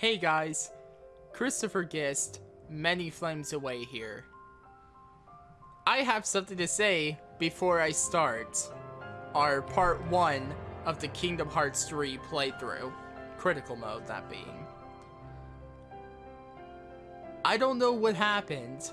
Hey guys, Christopher Gist, many flames away here. I have something to say before I start our part 1 of the Kingdom Hearts 3 playthrough, critical mode that being. I don't know what happened,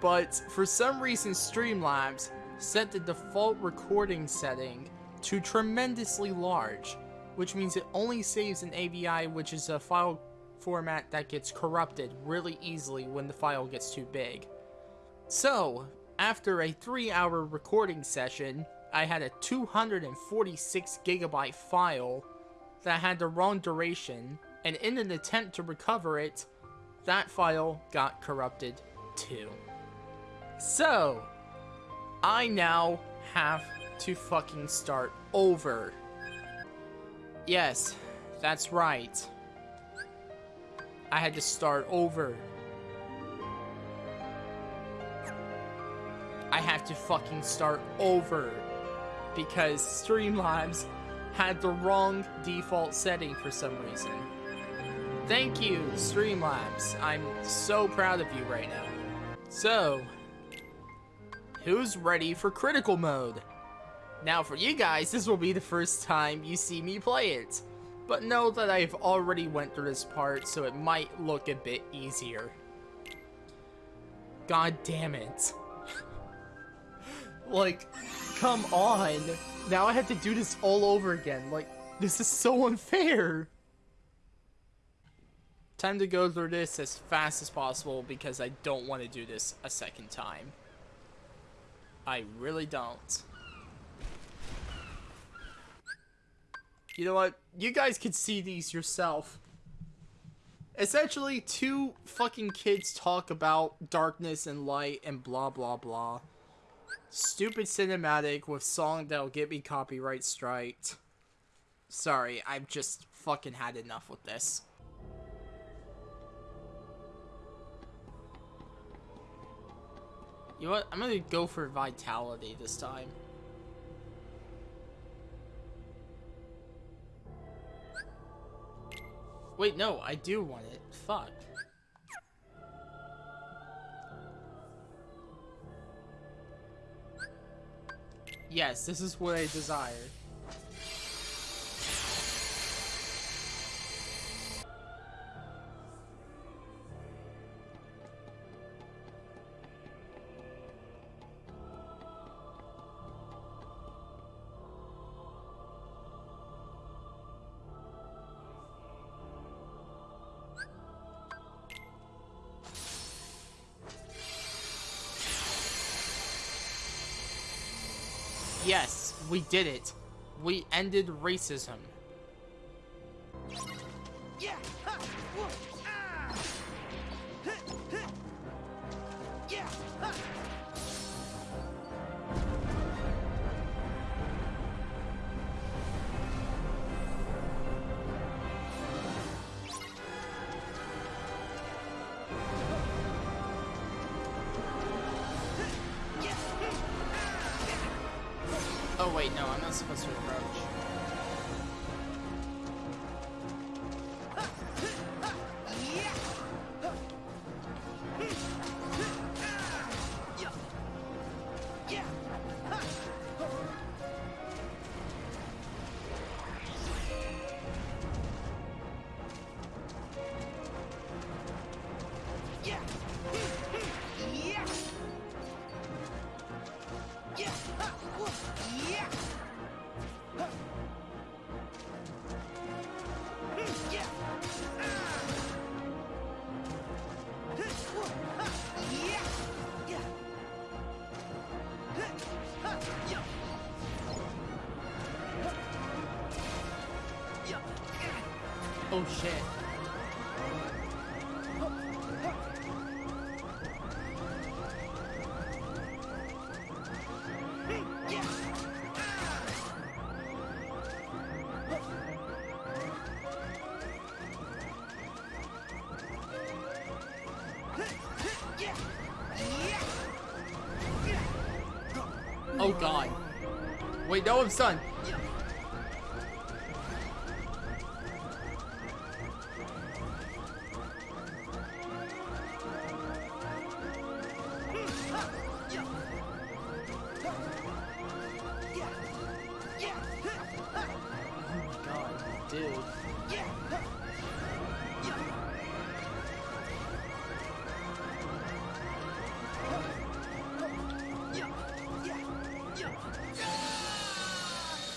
but for some reason Streamlabs set the default recording setting to tremendously large, which means it only saves an AVI, which is a file format that gets corrupted really easily when the file gets too big. So, after a 3 hour recording session, I had a 246 gigabyte file that had the wrong duration, and in an attempt to recover it, that file got corrupted too. So, I now have to fucking start over. Yes, that's right. I had to start over. I have to fucking start over. Because Streamlabs had the wrong default setting for some reason. Thank you, Streamlabs. I'm so proud of you right now. So, who's ready for critical mode? Now for you guys, this will be the first time you see me play it. But know that I've already went through this part, so it might look a bit easier. God damn it. like, come on. Now I have to do this all over again. Like, this is so unfair. Time to go through this as fast as possible because I don't want to do this a second time. I really don't. You know what? You guys can see these yourself. Essentially, two fucking kids talk about darkness and light and blah blah blah. Stupid cinematic with song that'll get me copyright striked. Sorry, I've just fucking had enough with this. You know what? I'm gonna go for vitality this time. Wait, no, I do want it. Fuck. Yes, this is what I desire. We did it. We ended racism. Oh wait, no, I'm not supposed to approach. Wait, no,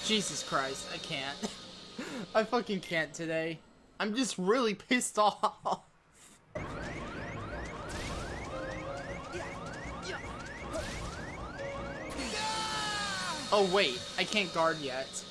Jesus Christ, I can't. I fucking can't today. I'm just really pissed off. Oh wait, I can't guard yet.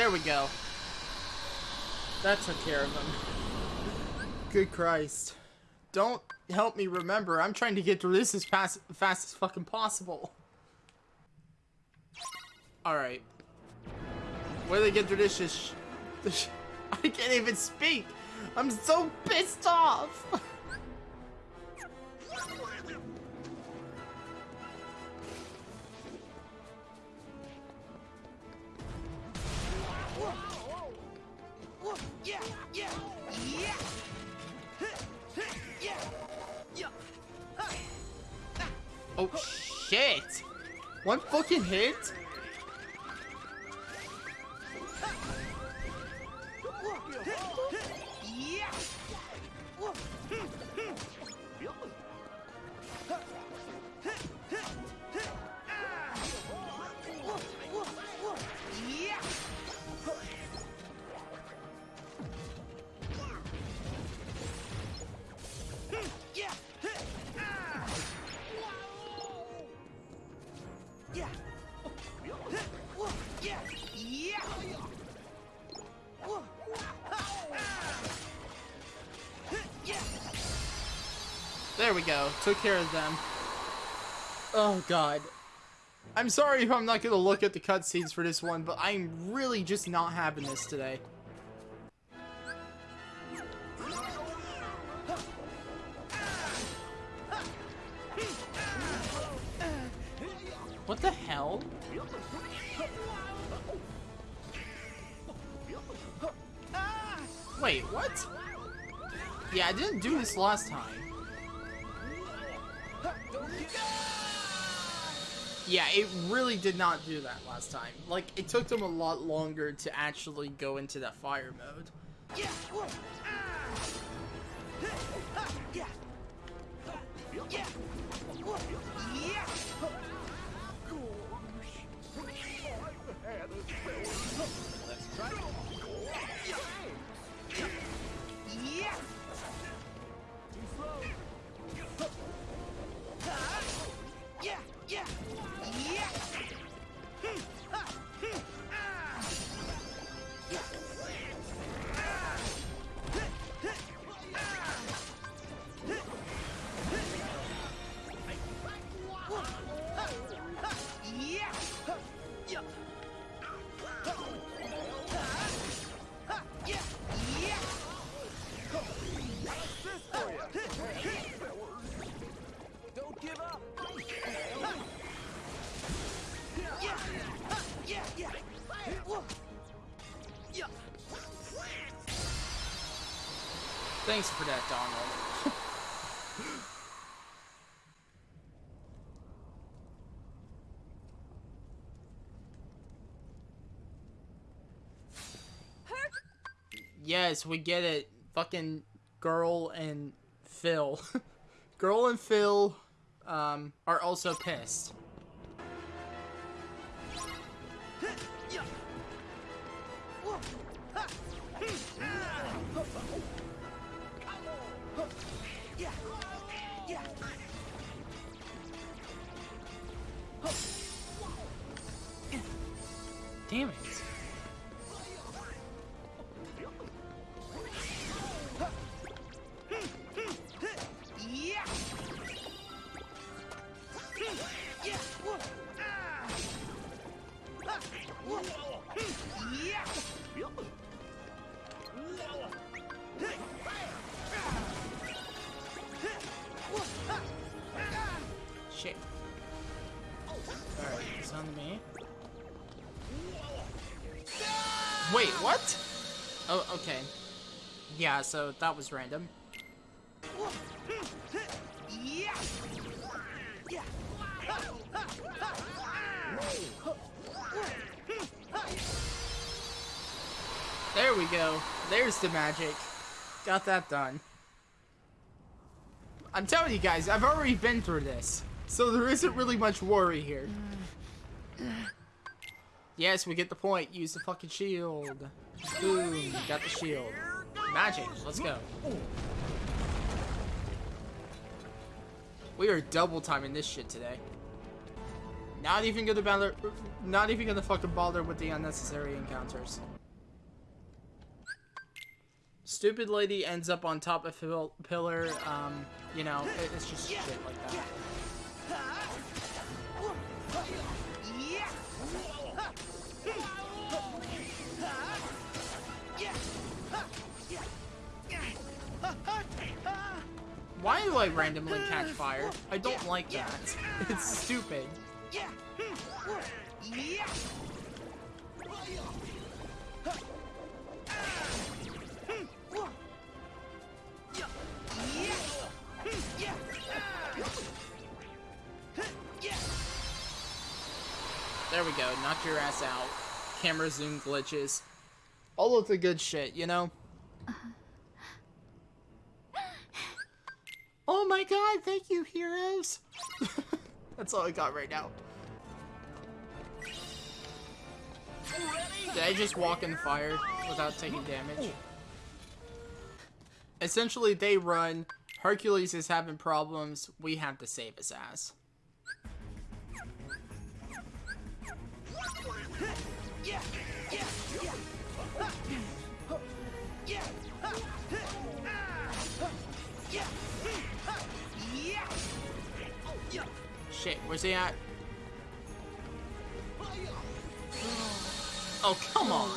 There we go. That took care of him. Good Christ. Don't help me remember. I'm trying to get through this as fast, fast as fucking possible. Alright. Where they get through this is... I can't even speak! I'm so pissed off! Oh shit! One fucking hit? There we go. Took care of them. Oh, God. I'm sorry if I'm not going to look at the cutscenes for this one, but I'm really just not having this today. Yeah, I didn't do this last time. Yeah, it really did not do that last time. Like, it took them a lot longer to actually go into that fire mode. Yeah. Thanks for that, Donald. yes, we get it. Fucking girl and Phil. girl and Phil um, are also pissed. so that was random. There we go. There's the magic. Got that done. I'm telling you guys, I've already been through this. So there isn't really much worry here. Yes, we get the point. Use the fucking shield. Boom, got the shield. Magic, let's go. We are double timing this shit today. Not even gonna bother, not even gonna fucking bother with the unnecessary encounters. Stupid lady ends up on top of pillar, um, you know, it's just shit like that. Why do I randomly catch fire? I don't like that. It's stupid. There we go, knock your ass out. Camera zoom glitches. All of the good shit, you know? Uh-huh. Oh my god, thank you, heroes! That's all I got right now. Did I just walk in fire without taking damage? Essentially, they run. Hercules is having problems. We have to save his ass. Shit, where's he at? Oh, come on!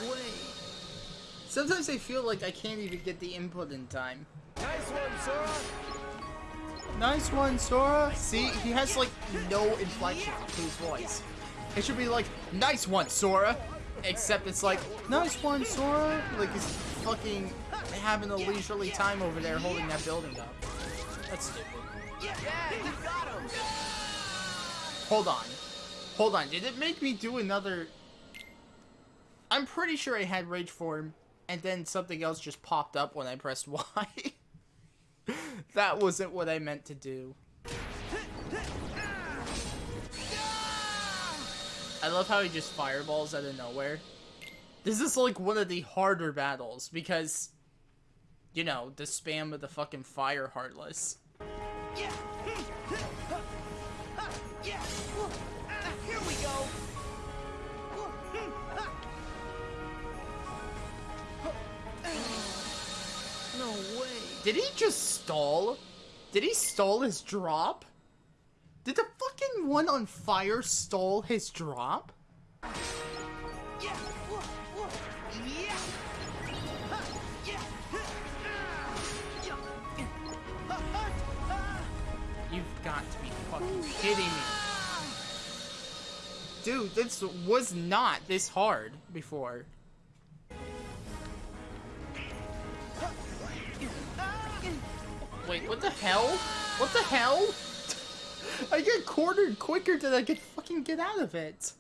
Sometimes I feel like I can't even get the input in time. Nice one, Sora! Nice one, Sora! See, he has like no inflection to his voice. It should be like, nice one, Sora! Except it's like, nice one, Sora! Like he's fucking having a leisurely time over there holding that building up. That's stupid. Yeah, you got him! Hold on. Hold on. Did it make me do another... I'm pretty sure I had Rage Form, and then something else just popped up when I pressed Y. that wasn't what I meant to do. I love how he just fireballs out of nowhere. This is like one of the harder battles, because, you know, the spam of the fucking fire heartless. Yeah. Here we go. No way. Did he just stall? Did he stall his drop? Did the fucking one on fire stall his drop? You've got to be fucking kidding me. Dude, this was not this hard before. Wait, what the hell? What the hell? I get cornered quicker than I can fucking get out of it.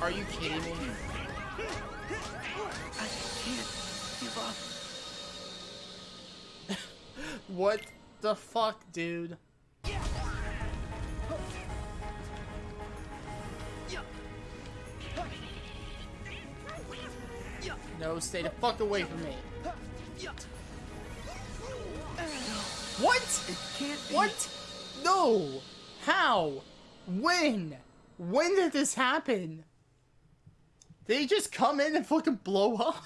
Are you kidding me? I can't give up. what the fuck, dude? No, stay the fuck away from me. What? It can't be. What? No! How? When? When did this happen? Did he just come in and fucking blow up?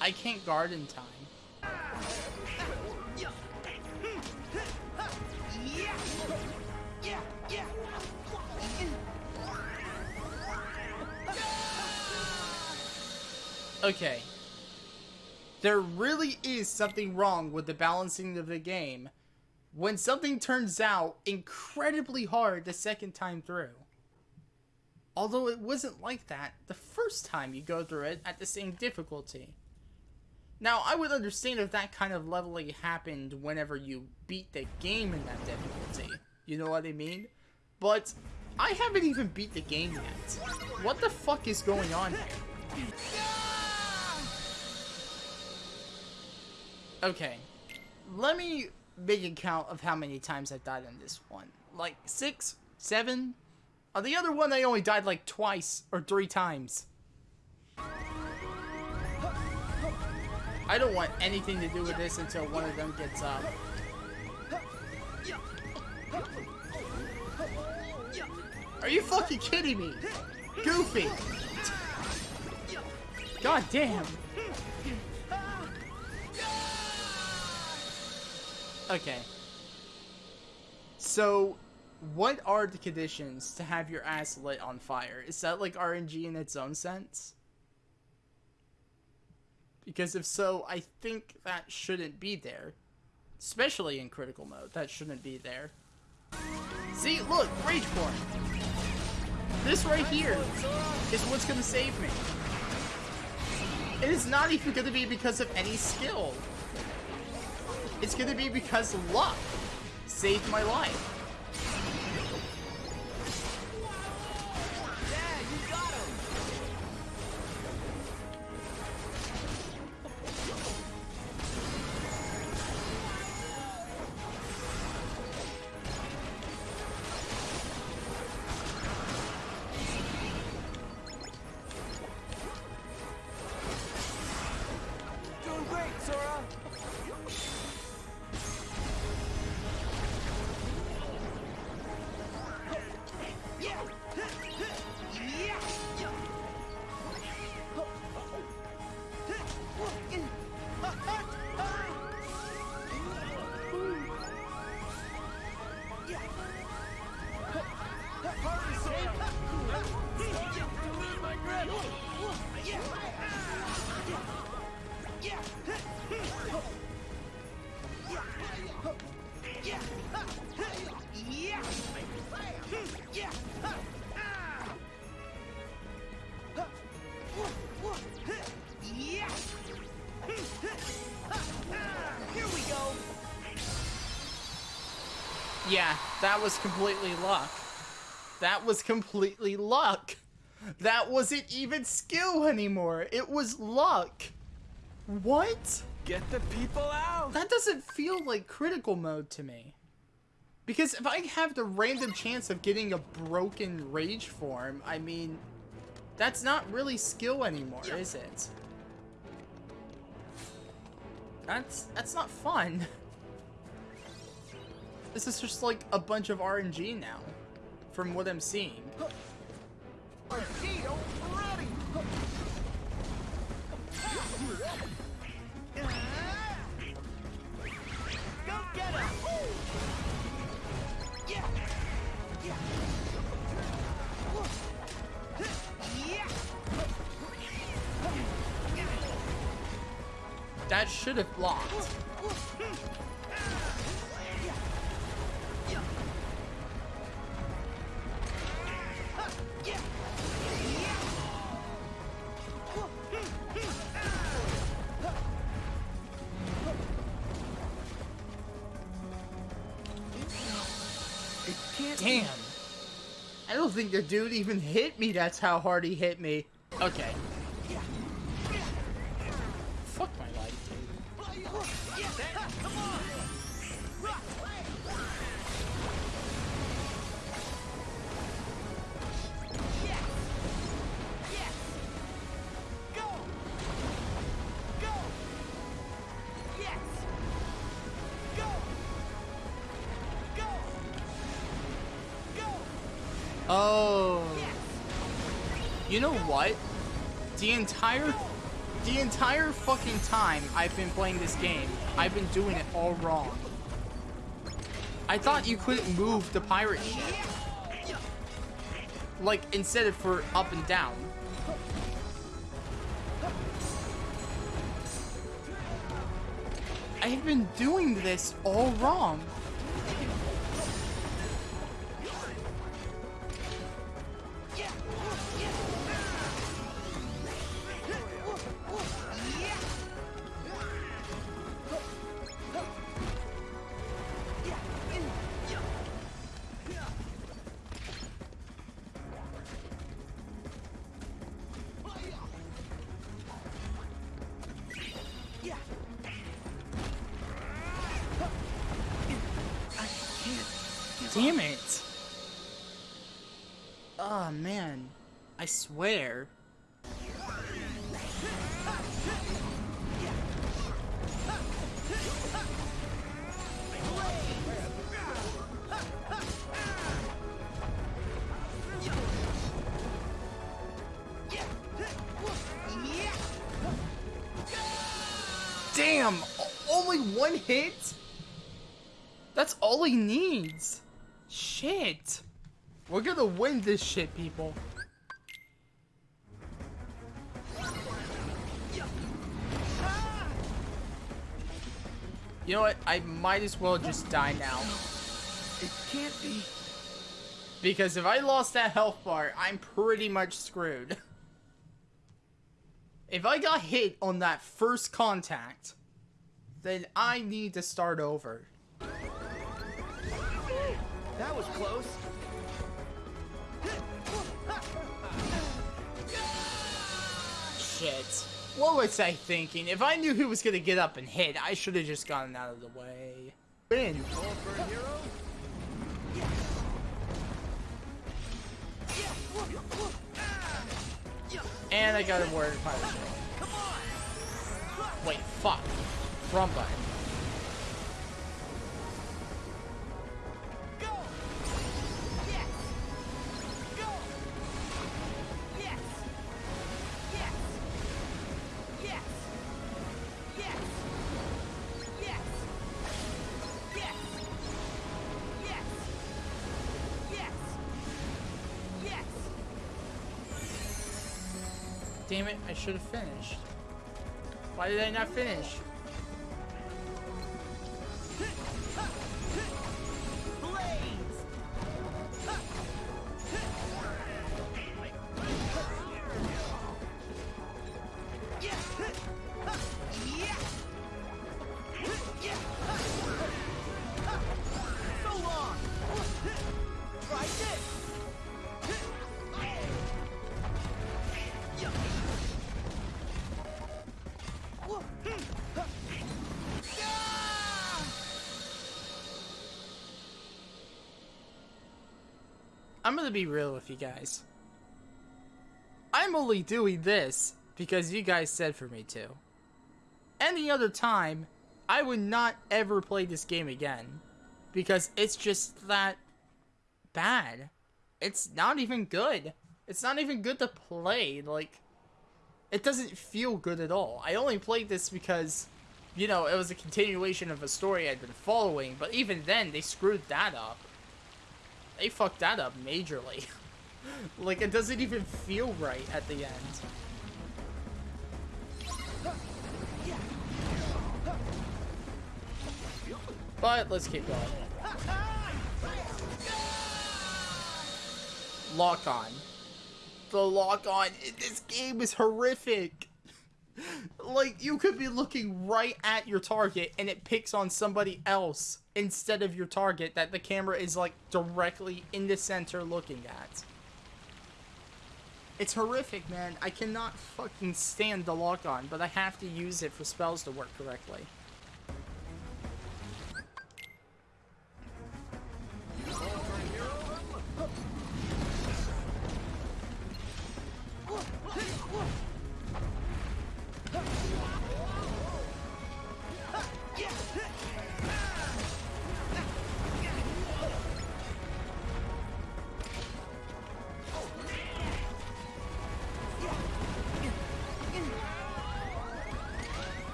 I can't guard in time. Okay. There really is something wrong with the balancing of the game when something turns out incredibly hard the second time through. Although it wasn't like that the first time you go through it at the same difficulty. Now, I would understand if that kind of leveling happened whenever you beat the game in that difficulty. You know what I mean? But I haven't even beat the game yet. What the fuck is going on here? Okay, let me a count of how many times I've died in this one. Like six, seven. On the other one, I only died like twice or three times. I don't want anything to do with this until one of them gets up. Are you fucking kidding me? Goofy! God damn! Okay. So, what are the conditions to have your ass lit on fire? Is that like RNG in its own sense? Because if so, I think that shouldn't be there. Especially in critical mode, that shouldn't be there. See, look, Rage Form. This right here is what's gonna save me. It is not even gonna be because of any skill. It's gonna be because luck saved my life. Yeah, that was completely luck. That was completely luck. That wasn't even skill anymore. It was luck. What? Get the people out. That doesn't feel like critical mode to me. Because if I have the random chance of getting a broken rage form, I mean, that's not really skill anymore, is it? That's that's not fun. This is just like a bunch of RNG now, from what I'm seeing. That should have blocked. Think the dude even hit me. That's how hard he hit me. Okay. You know what? The entire the entire fucking time I've been playing this game, I've been doing it all wrong. I thought you couldn't move the pirate ship. Like instead of for up and down. I have been doing this all wrong. He needs. Shit. We're gonna win this shit, people. You know what? I might as well just die now. It can't be. Because if I lost that health bar, I'm pretty much screwed. If I got hit on that first contact, then I need to start over. That was close. Shit. What was I thinking? If I knew he was gonna get up and hit, I should have just gotten out of the way. Win. call for a hero? And I got a word pilot shield. Come! Wait, fuck. Wrong button. Damn it, I should have finished. Why did I not finish? I'm gonna be real with you guys. I'm only doing this because you guys said for me to. Any other time, I would not ever play this game again. Because it's just that bad. It's not even good. It's not even good to play. Like, it doesn't feel good at all. I only played this because, you know, it was a continuation of a story I'd been following. But even then, they screwed that up they fucked that up majorly. like, it doesn't even feel right at the end. But let's keep going. Lock on. The lock on this game is horrific. Like, you could be looking right at your target and it picks on somebody else instead of your target that the camera is, like, directly in the center looking at. It's horrific, man. I cannot fucking stand the lock on, but I have to use it for spells to work correctly.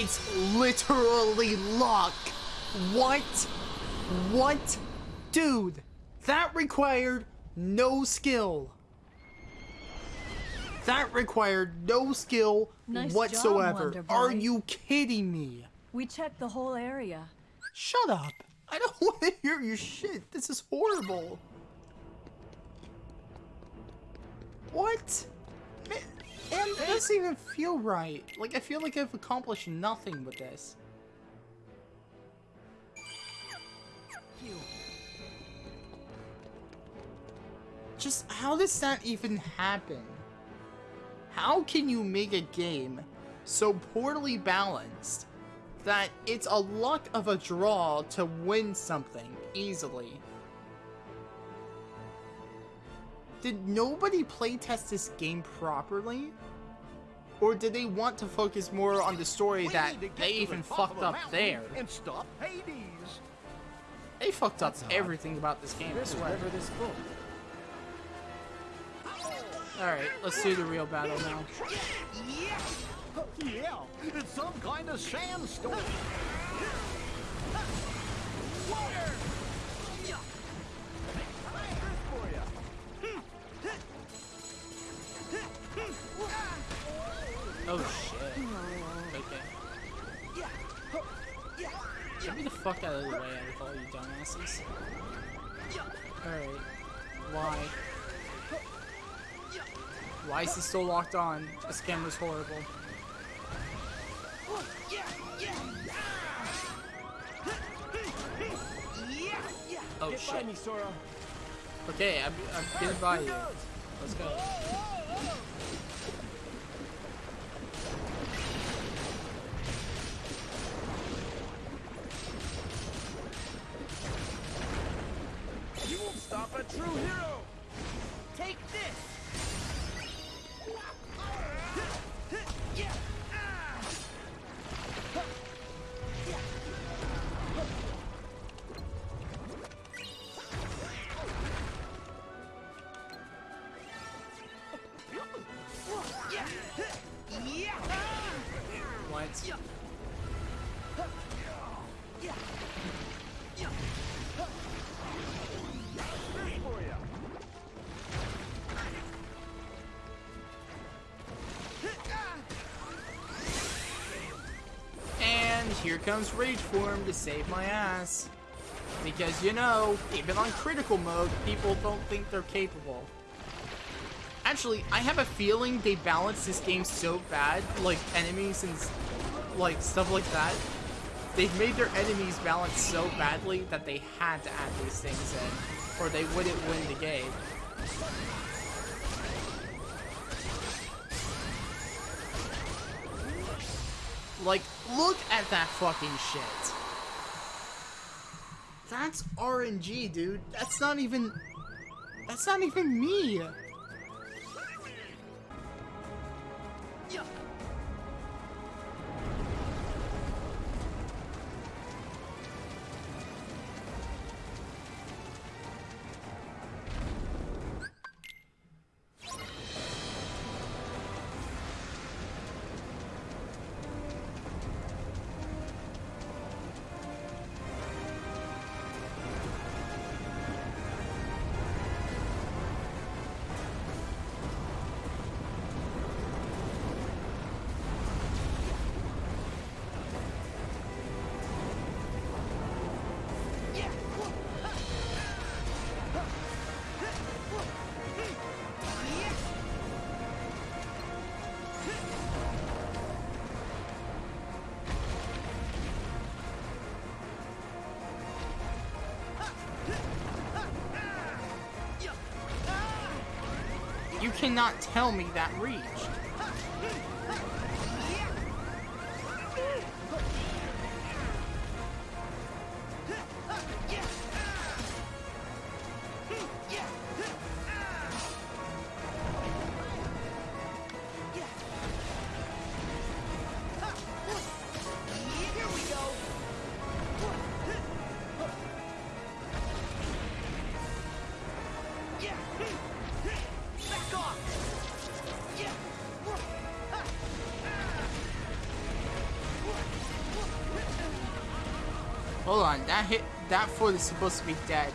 It's literally luck. What? What? Dude, that required no skill. That required no skill Nice whatsoever. Boy. Are you kidding me? We checked the whole area. Shut up. I don't want to hear your shit. This is horrible. What? And it doesn't even feel right. Like, I feel like I've accomplished nothing with this. Just, how does that even happen? How can you make a game so poorly balanced that it's a luck of a draw to win something easily? Did nobody playtest this game properly? Or did they want to focus more on the story We that need to get they even the fucked up there? And stop Hades. They fucked up everything about this game, This is swear. this full. Alright, let's do the real battle now. Yeah, it's some kind of sandstorm. Fuck out of the way of all you dumbasses. Alright. Why? Why is he still locked on? This camera's horrible. Oh Get shit. me, Sora. Okay, I'm, I'm getting by you. Let's go. True hero. Take this! Comes Rage Form to save my ass. Because, you know, even on critical mode, people don't think they're capable. Actually, I have a feeling they balance this game so bad, like enemies and like stuff like that. They've made their enemies balance so badly that they had to add these things in, or they wouldn't win the game. Like, look at that fucking shit. That's RNG, dude. That's not even... That's not even me. Cannot tell me that reached. Hold on, that hit that foot is supposed to be dead.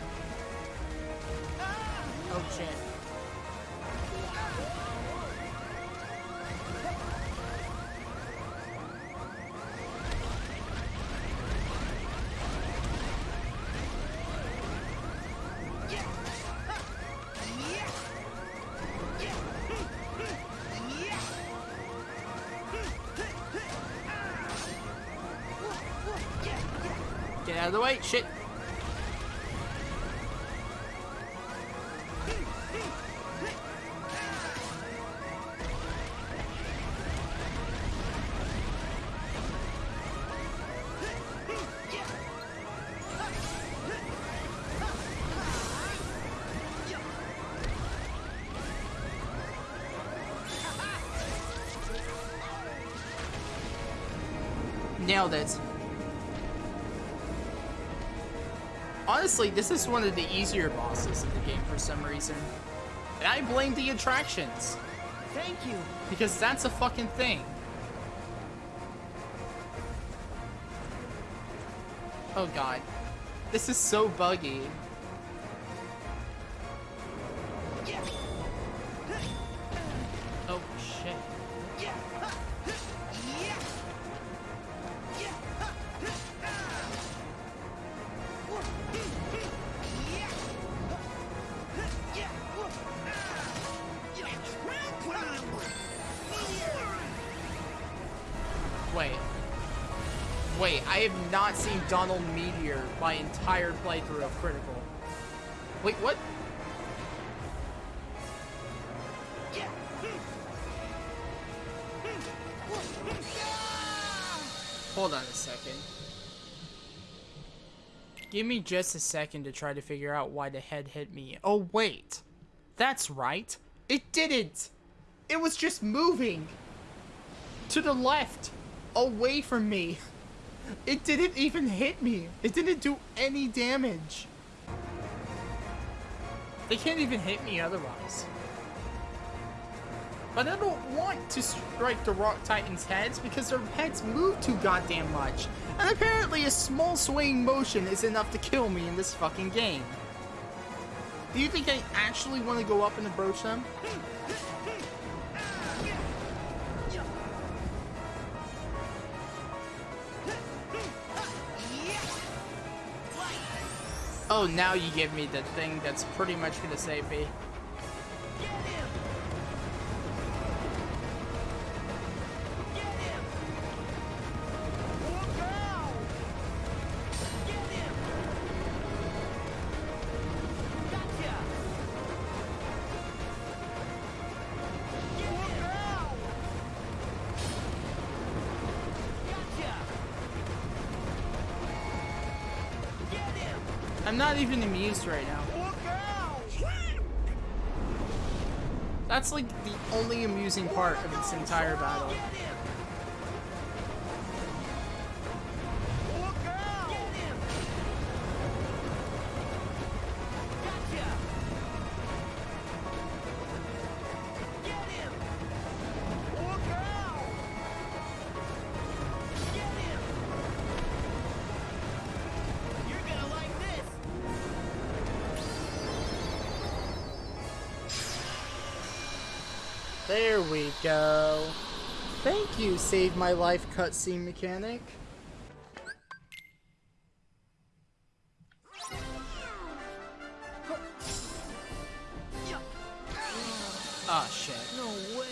Nailed it. Honestly, this is one of the easier bosses in the game for some reason. And I blame the attractions. Thank you. Because that's a fucking thing. Oh god. This is so buggy. I have not seen Donald Meteor my entire playthrough of Critical. Wait, what? Hold on a second. Give me just a second to try to figure out why the head hit me. Oh, wait. That's right. It didn't. It was just moving. To the left. Away from me. It didn't even hit me. It didn't do any damage. They can't even hit me otherwise. But I don't want to strike the Rock Titans' heads because their heads move too goddamn much. And apparently a small swaying motion is enough to kill me in this fucking game. Do you think I actually want to go up and approach them? Oh, now you give me the thing that's pretty much gonna save me. I'm not even amused right now. That's like the only amusing part of this entire battle. Save My Life cutscene mechanic. Ah, shit. No way!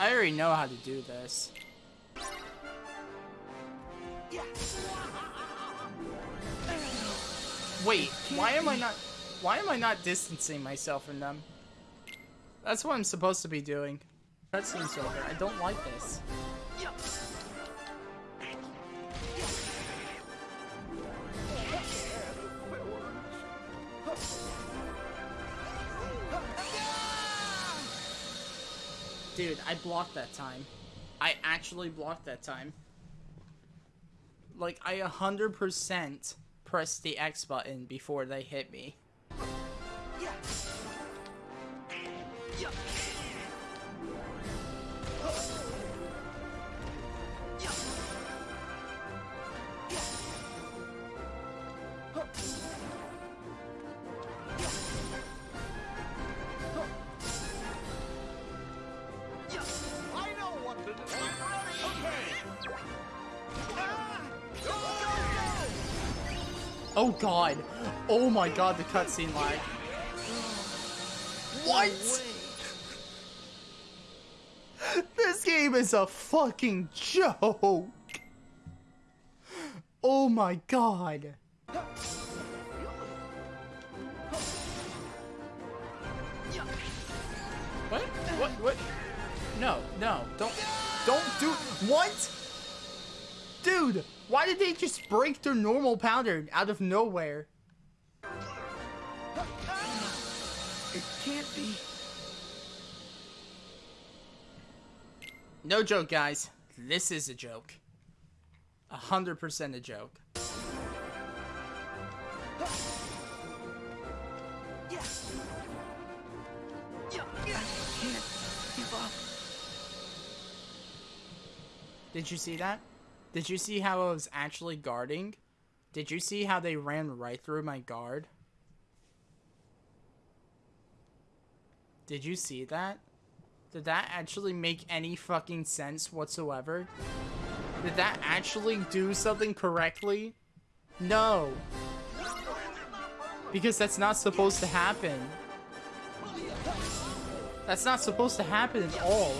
I already know how to do this. Wait, why am I not... Why am I not distancing myself from them? That's what I'm supposed to be doing. That Cutscene's over. I don't like this. I blocked that time. I actually blocked that time. Like, I 100% pressed the X button before they hit me. I Oh god. Oh my god, the cutscene lag. What? This game is a fucking joke. Oh my god. What? What? What? No, no, don't, don't do, what? Dude, why did they just break their normal pattern out of nowhere? It can't be. No joke, guys. This is a joke. A hundred percent a joke. Give up. Did you see that? Did you see how I was actually guarding? Did you see how they ran right through my guard? Did you see that? Did that actually make any fucking sense whatsoever? Did that actually do something correctly? No. Because that's not supposed to happen. That's not supposed to happen at all.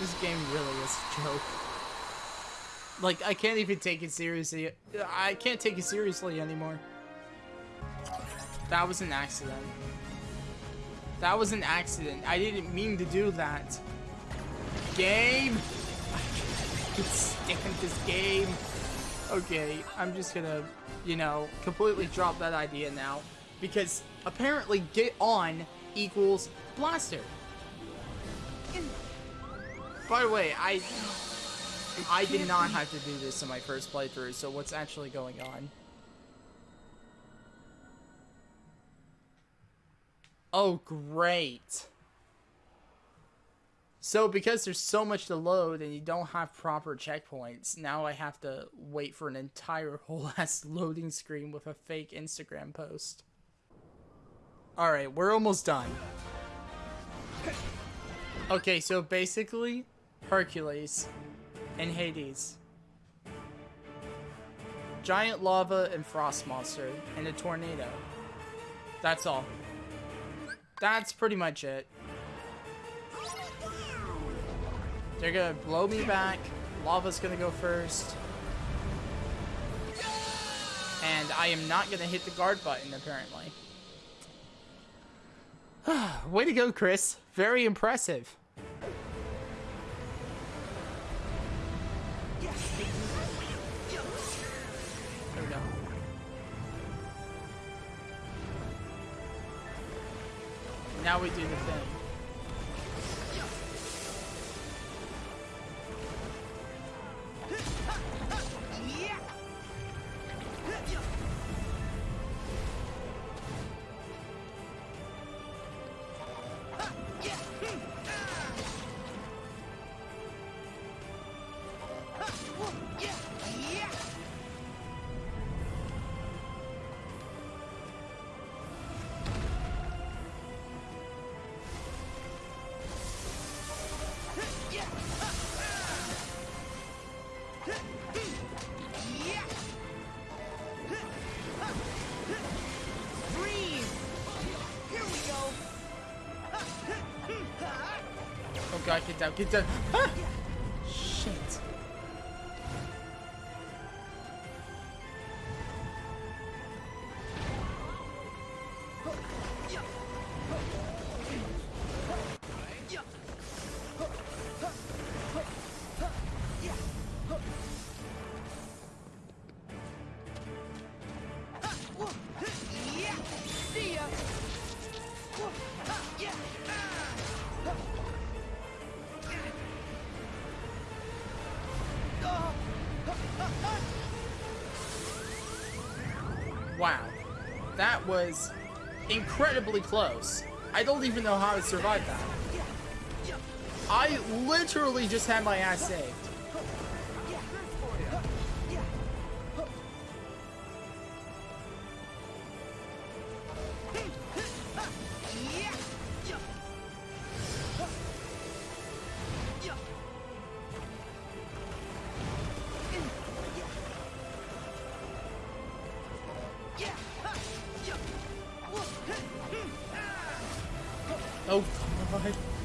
This game really is a joke. Like, I can't even take it seriously. I can't take it seriously anymore. That was an accident. That was an accident. I didn't mean to do that. Game! I can't stand this game. Okay, I'm just gonna, you know, completely drop that idea now. Because apparently get on equals blaster. By the way, I I did not have to do this in my first playthrough, so what's actually going on? Oh, great. So because there's so much to load and you don't have proper checkpoints, now I have to wait for an entire whole ass loading screen with a fake Instagram post. Alright, we're almost done. Okay, so basically, Hercules and Hades. Giant lava and frost monster and a tornado. That's all. That's pretty much it. They're gonna blow me back. Lava's gonna go first. And I am not gonna hit the guard button, apparently. Way to go, Chris. Very impressive. Now we do the thing. God, get down, get down. Ah! Incredibly close. I don't even know how I survived that. I literally just had my ass saved. Oh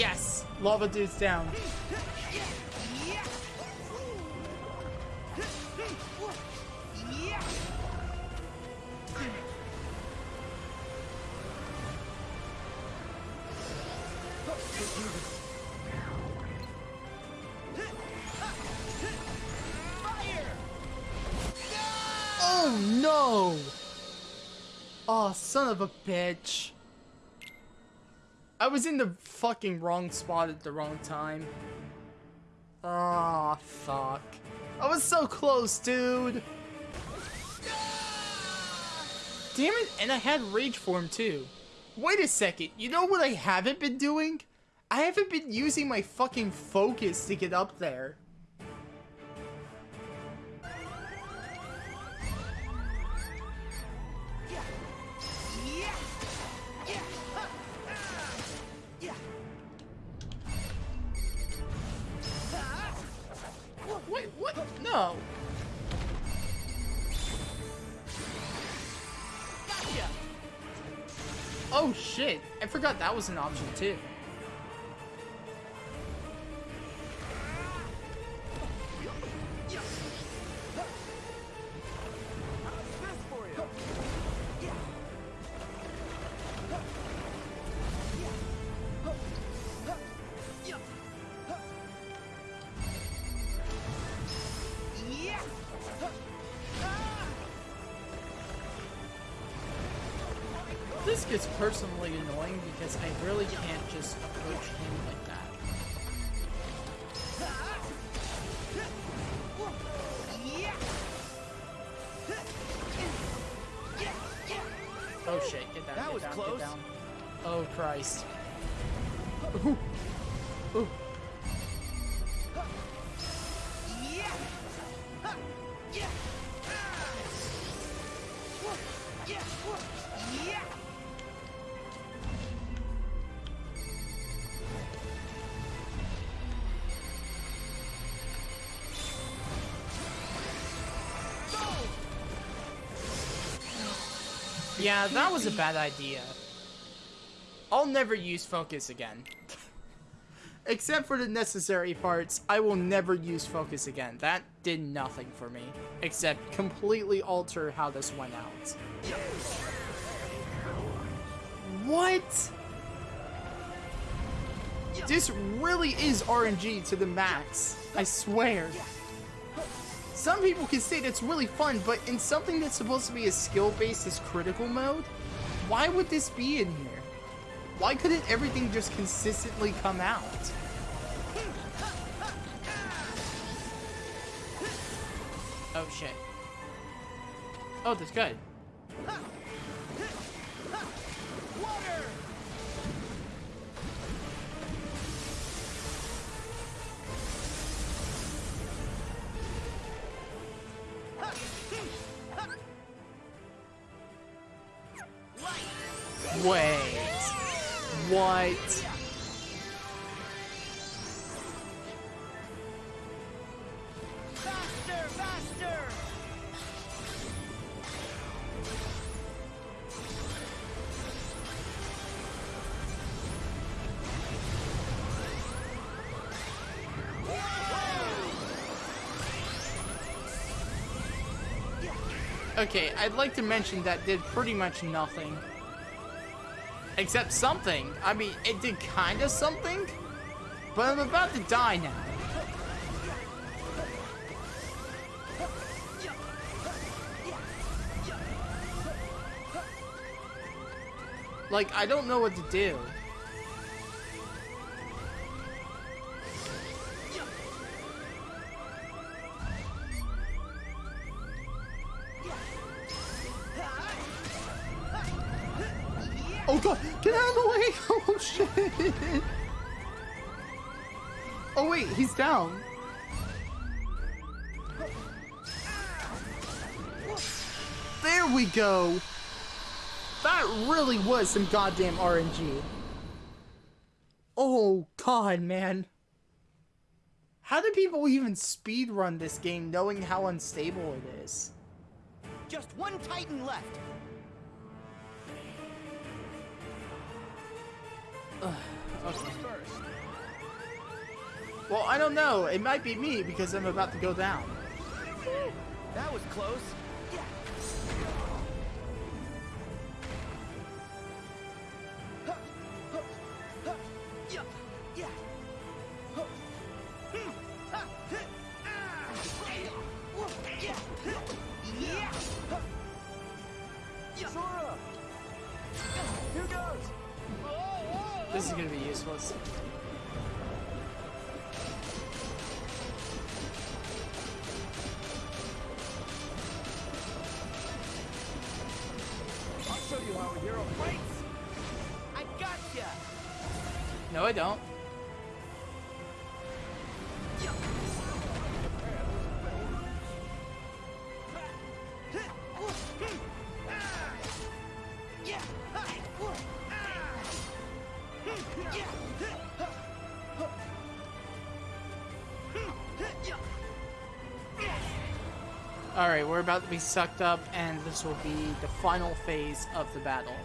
Yes! Lava dude's down. Oh no! Oh, son of a bitch. I was in the fucking wrong spot at the wrong time. Ah, fuck. I was so close, dude. Damn it, and I had rage form too. Wait a second, you know what I haven't been doing? I haven't been using my fucking focus to get up there. Shit, I forgot that was an option too. Yeah, that was a bad idea. I'll never use focus again. Except for the necessary parts, I will never use focus again. That did nothing for me. Except completely alter how this went out. What? This really is RNG to the max. I swear. Some people can say that's really fun, but in something that's supposed to be as skill-based as critical mode, why would this be in here? Why couldn't everything just consistently come out? Oh shit. Oh, that's good. Okay, I'd like to mention that did pretty much nothing. Except something. I mean, it did kind of something, but I'm about to die now. Like, I don't know what to do. He's down. There we go! That really was some goddamn RNG. Oh god, man. How do people even speedrun this game knowing how unstable it is? Just one Titan left. Okay. Well, I don't know. It might be me because I'm about to go down. That was close. Sora! A hero fights! I gotcha. No, I don't. We're about to be sucked up, and this will be the final phase of the battle.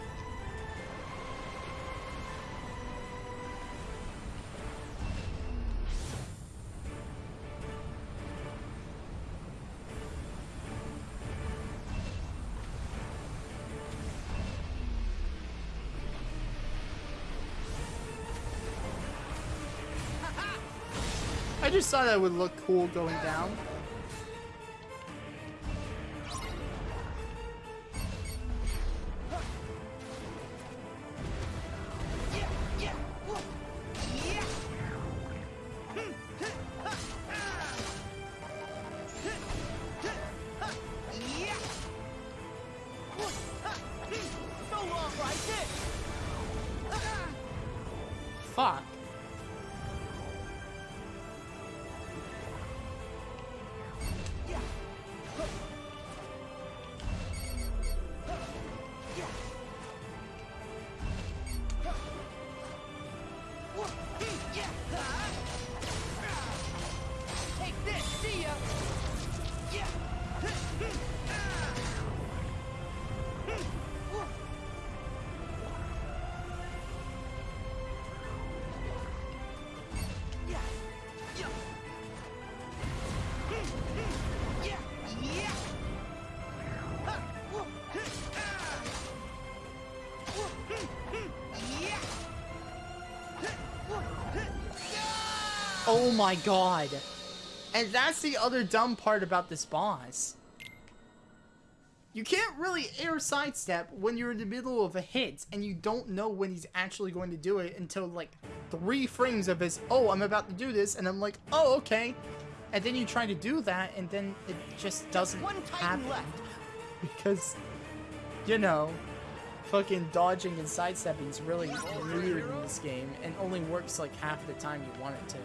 I just thought that would look cool going down. Oh my god. And that's the other dumb part about this boss. You can't really air sidestep when you're in the middle of a hit and you don't know when he's actually going to do it until like three frames of his, oh, I'm about to do this, and I'm like, oh, okay. And then you try to do that and then it just doesn't one happen. left. Because, you know, fucking dodging and sidestepping is really weird in this game and only works like half the time you want it to.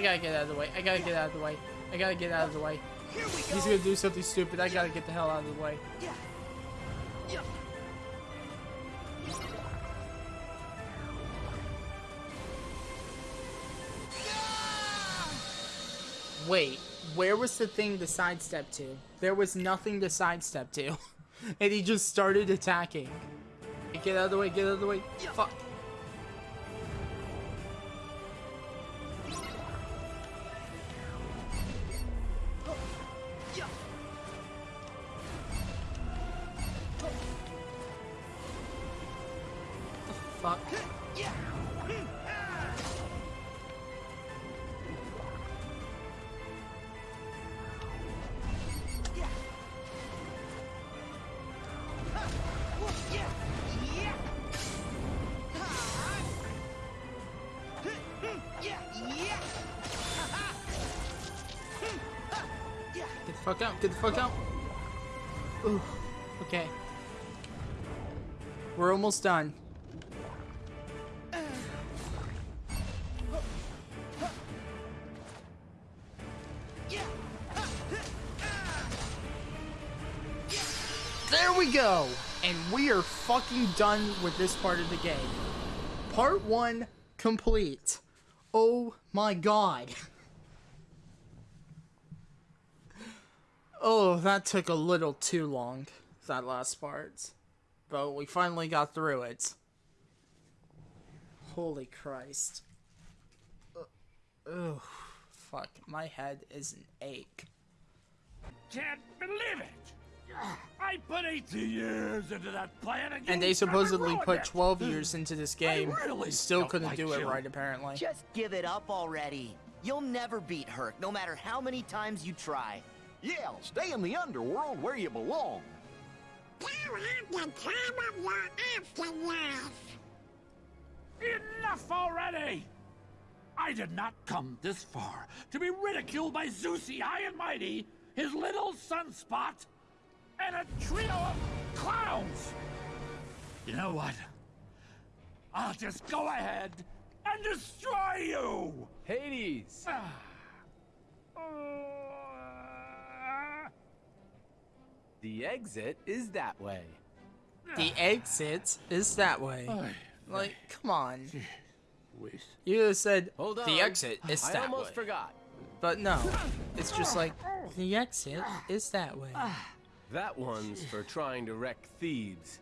I gotta get out of the way. I gotta get out of the way. I gotta get out of the way. Go. He's gonna do something stupid. I gotta get the hell out of the way. Wait, where was the thing to sidestep to? There was nothing to sidestep to. and he just started attacking. Get out of the way, get out of the way. Fuck. Yeah. Get the fuck out. Get the fuck out. Ooh. Okay. We're almost done. Are fucking done with this part of the game. Part 1 complete. Oh my god. Oh, that took a little too long, that last part. But we finally got through it. Holy Christ. Oh, fuck. My head is an ache. Can't believe it! I put 18 years into that plan and, And they supposedly ruined put it. 12 years into this game. really Still couldn't like do it you. right, apparently. Just give it up already. You'll never beat Herc, no matter how many times you try. Yeah, stay in the underworld where you belong. Enough already! I did not come this far to be ridiculed by Zeusy High and Mighty, his little sunspot, and a trio of clowns! You know what? I'll just go ahead and destroy you! Hades! Uh, The exit is that way. The exit is that way. Like, come on. You said Hold on. the exit is that I almost way. forgot. But no, it's just like the exit is that way. That one's for trying to wreck Thebes.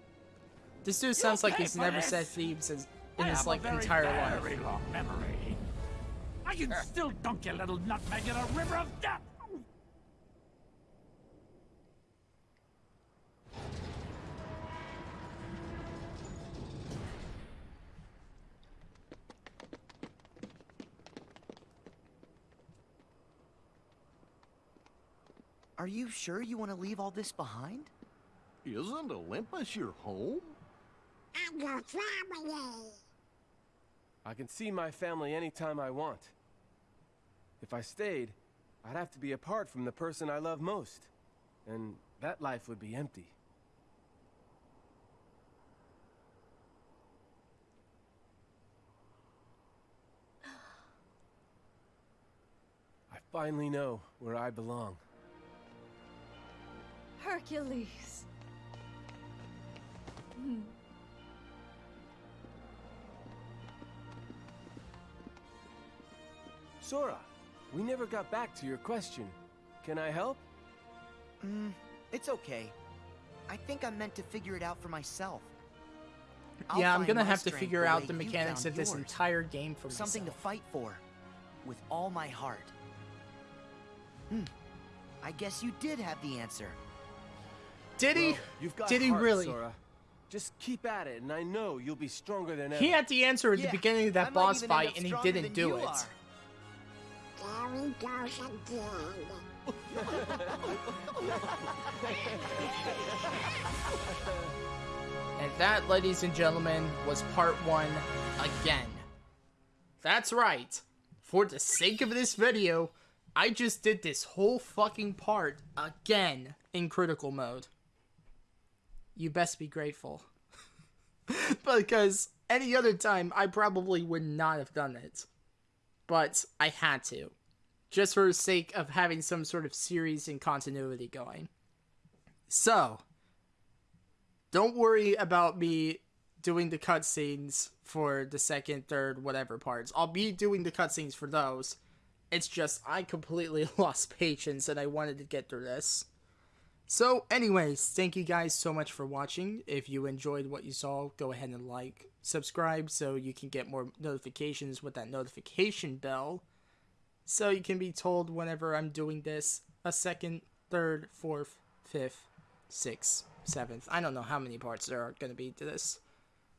This dude sounds like he's never this. said Thebes in I his like very, entire life. long memory. I can still dunk your little nutmeg in a river of death. Are you sure you want to leave all this behind? Isn't Olympus your home? I got family. I can see my family anytime I want. If I stayed, I'd have to be apart from the person I love most. And that life would be empty. I finally know where I belong. Hercules. Sora, we never got back to your question. Can I help? Mm, it's okay. I think I'm meant to figure it out for myself. I'll yeah, I'm gonna have to figure out the mechanics of this yours. entire game for Something to fight for. With all my heart. Hmm. I guess you did have the answer. Did he? Well, you've got Did he heart, really? Sora. Just keep at it, and I know you'll be stronger than ever. He had the answer at Yeah, the beginning of that boss fight, and he didn't do it. are. And that, ladies and gentlemen, was part one again. That's right. For the sake of this video, I just did this whole fucking part again in critical mode. You best be grateful. because any other time, I probably would not have done it. But I had to. Just for the sake of having some sort of series and continuity going. So, don't worry about me doing the cutscenes for the second, third, whatever parts. I'll be doing the cutscenes for those. It's just I completely lost patience and I wanted to get through this. So, anyways, thank you guys so much for watching. If you enjoyed what you saw, go ahead and like, subscribe so you can get more notifications with that notification bell. So you can be told whenever I'm doing this a second, third, fourth, fifth, sixth, seventh. I don't know how many parts there are going to be to this.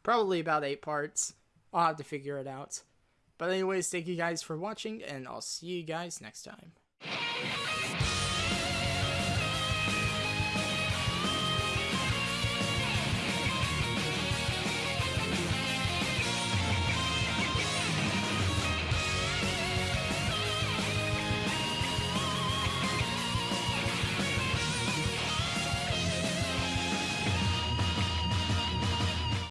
Probably about eight parts. I'll have to figure it out. But anyways, thank you guys for watching, and I'll see you guys next time.